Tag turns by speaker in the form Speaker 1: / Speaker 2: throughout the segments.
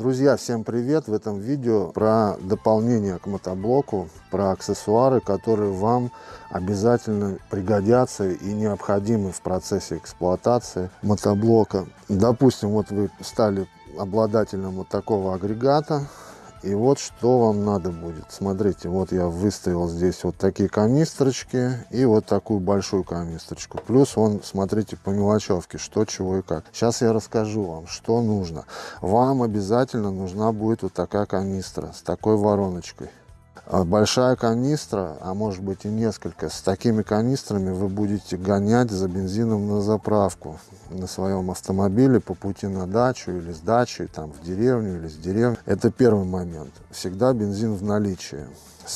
Speaker 1: Друзья, всем привет! В этом видео про дополнение к мотоблоку, про аксессуары, которые вам обязательно пригодятся и необходимы в процессе эксплуатации мотоблока. Допустим, вот вы стали обладателем вот такого агрегата, и вот что вам надо будет. Смотрите, вот я выставил здесь вот такие канистрочки и вот такую большую канистрочку. Плюс он, смотрите, по мелочевке, что, чего и как. Сейчас я расскажу вам, что нужно. Вам обязательно нужна будет вот такая канистра с такой вороночкой. А большая канистра, а может быть и несколько, с такими канистрами вы будете гонять за бензином на заправку на своем автомобиле по пути на дачу или с дачи, там в деревню или с деревни. Это первый момент. Всегда бензин в наличии.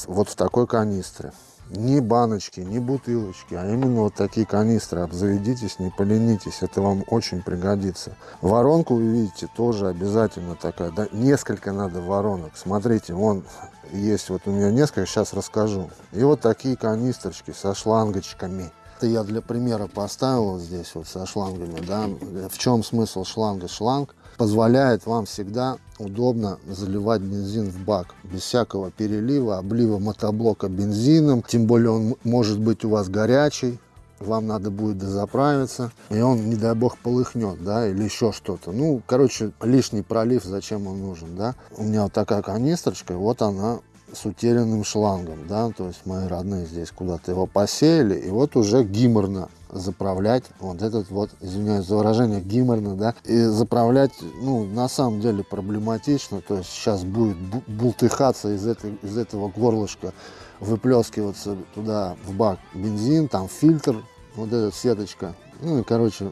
Speaker 1: Вот в такой канистре ни баночки, ни бутылочки, а именно вот такие канистры. Обзаведитесь, не поленитесь, это вам очень пригодится. Воронку вы видите тоже обязательно такая, да, несколько надо воронок. Смотрите, вон есть вот у меня несколько, сейчас расскажу. И вот такие канистрочки со шлангочками. Это я для примера поставил вот здесь вот со шлангами, да. В чем смысл шланга? Шланг позволяет вам всегда удобно заливать бензин в бак без всякого перелива, облива мотоблока бензином. Тем более он может быть у вас горячий, вам надо будет дозаправиться, и он, не дай бог, полыхнет, да, или еще что-то. Ну, короче, лишний пролив, зачем он нужен, да. У меня вот такая канистрочка, вот она с утерянным шлангом, да, то есть мои родные здесь куда-то его посеяли, и вот уже гиморно заправлять вот этот вот, извиняюсь за выражение, гиморно, да, и заправлять, ну, на самом деле проблематично, то есть сейчас будет бултыхаться из, этой, из этого горлышка, выплескиваться туда в бак бензин, там фильтр, вот эта сеточка, ну и, короче,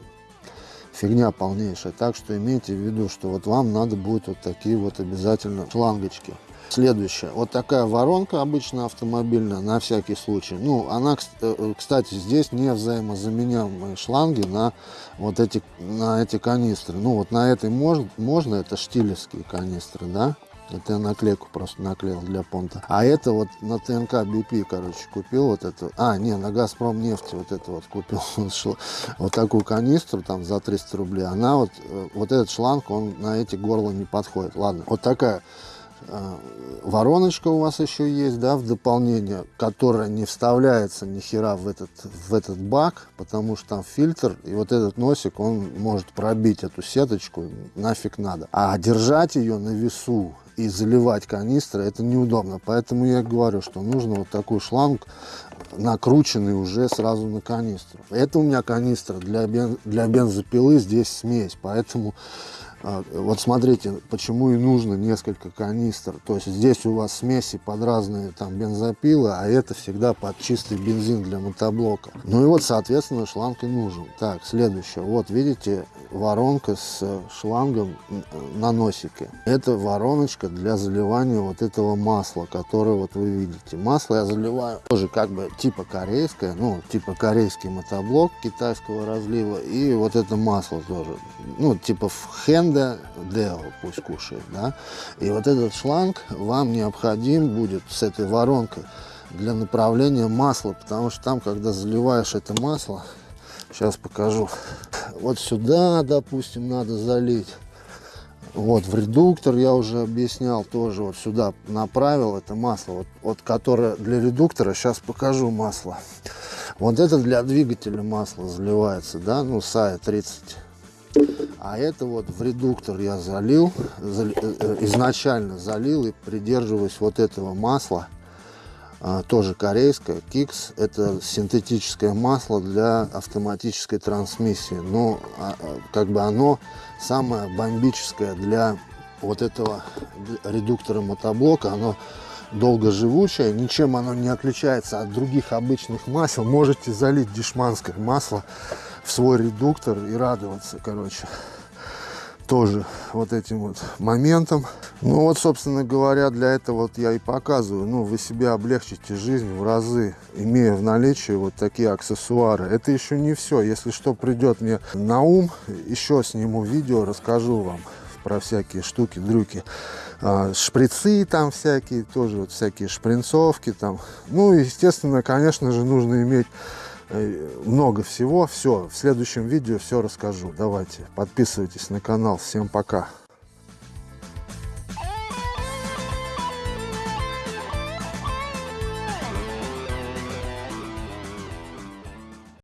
Speaker 1: фигня полнейшая. Так что имейте в виду, что вот вам надо будет вот такие вот обязательно шлангочки. Следующее. Вот такая воронка обычно автомобильная, на всякий случай. Ну, она, э, кстати, здесь не взаимозаменяемые шланги на вот эти, на эти канистры. Ну, вот на этой можно, можно это штилевские канистры, да. Это я наклейку просто наклеил для понта. А это вот на ТНК BP, короче, купил вот это. А, не, на Газпром нефти вот это вот купил. вот такую канистру там за 300 рублей. Она вот, э, вот этот шланг, он на эти горла не подходит. Ладно, вот такая вороночка у вас еще есть, да, в дополнение, которая не вставляется ни хера в этот, в этот бак, потому что там фильтр, и вот этот носик, он может пробить эту сеточку, нафиг надо. А держать ее на весу и заливать канистры, это неудобно. Поэтому я говорю, что нужно вот такой шланг, накрученный уже сразу на канистру. Это у меня канистра для, бен, для бензопилы, здесь смесь, поэтому а, вот смотрите, почему и нужно несколько канистр. То есть здесь у вас смеси под разные там бензопилы, а это всегда под чистый бензин для мотоблока. Ну и вот, соответственно, шланг и нужен. Так, следующее. Вот видите, воронка с шлангом на носике. Это вороночка для заливания вот этого масла, которое вот вы видите. Масло я заливаю тоже как бы типа корейское, ну, типа корейский мотоблок китайского разлива. И вот это масло тоже, ну, типа в хенд Honda Deo пусть кушает, да. И вот этот шланг вам необходим будет с этой воронкой для направления масла, потому что там, когда заливаешь это масло, сейчас покажу, вот сюда, допустим, надо залить. Вот в редуктор я уже объяснял тоже вот сюда направил это масло, вот, вот которое для редуктора, сейчас покажу масло. Вот это для двигателя масло заливается, да, ну САЯ 30 а это вот в редуктор я залил, э, э, изначально залил и придерживаюсь вот этого масла. А, тоже корейское, Кикс. Это синтетическое масло для автоматической трансмиссии. Но а, а, как бы оно самое бомбическое для вот этого редуктора мотоблока. Оно долгоживучее, ничем оно не отличается от других обычных масел. Можете залить дешманское масло в свой редуктор и радоваться, короче, тоже вот этим вот моментом. Ну вот, собственно говоря, для этого вот я и показываю. Ну, вы себе облегчите жизнь в разы, имея в наличии вот такие аксессуары. Это еще не все. Если что придет мне на ум, еще сниму видео, расскажу вам про всякие штуки, дрюки. А, шприцы там всякие, тоже вот всякие шпринцовки там. Ну, естественно, конечно же, нужно иметь много всего. Все, в следующем видео все расскажу. Давайте, подписывайтесь на канал. Всем пока.